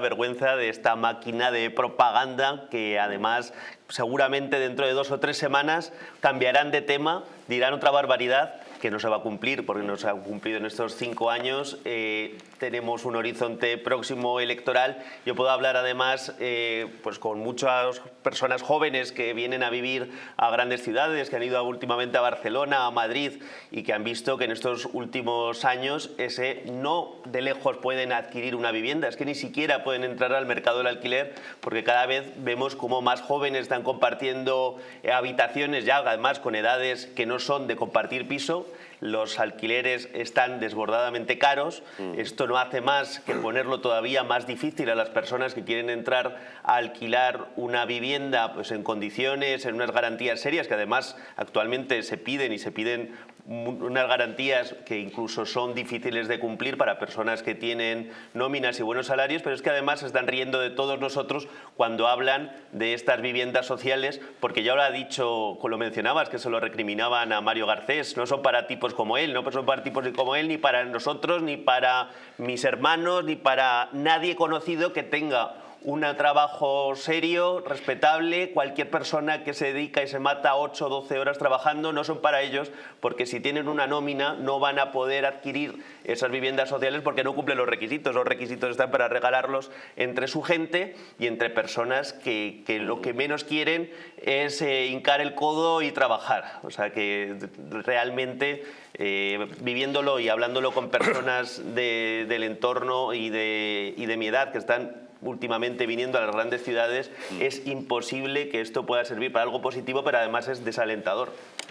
vergüenza de esta máquina de propaganda que además seguramente dentro de dos o tres semanas cambiarán de tema, dirán otra barbaridad que no se va a cumplir porque no se ha cumplido en estos cinco años. Eh, tenemos un horizonte próximo electoral. Yo puedo hablar además eh, pues con muchas personas jóvenes que vienen a vivir a grandes ciudades, que han ido últimamente a Barcelona, a Madrid y que han visto que en estos últimos años ese no de lejos pueden adquirir una vivienda, es que ni siquiera pueden entrar al mercado del alquiler porque cada vez vemos como más jóvenes están compartiendo habitaciones ya además con edades que no son de compartir piso los alquileres están desbordadamente caros. Mm. Esto no hace más que ponerlo todavía más difícil a las personas que quieren entrar a alquilar una vivienda pues, en condiciones, en unas garantías serias que además actualmente se piden y se piden unas garantías que incluso son difíciles de cumplir para personas que tienen nóminas y buenos salarios, pero es que además se están riendo de todos nosotros cuando hablan de estas viviendas sociales, porque ya lo ha dicho, lo mencionabas, que se lo recriminaban a Mario Garcés, no son para tipos como él, no son para tipos como él, ni para nosotros, ni para mis hermanos, ni para nadie conocido que tenga un trabajo serio, respetable, cualquier persona que se dedica y se mata 8 o 12 horas trabajando no son para ellos porque si tienen una nómina no van a poder adquirir esas viviendas sociales porque no cumplen los requisitos. Los requisitos están para regalarlos entre su gente y entre personas que, lo que menos quieren es eh, hincar el codo y trabajar. O sea que realmente eh, viviéndolo y hablándolo con personas del entorno y de, y de mi edad que están últimamente viniendo a las grandes ciudades, mm. es imposible que esto pueda servir para algo positivo, pero además es desalentador.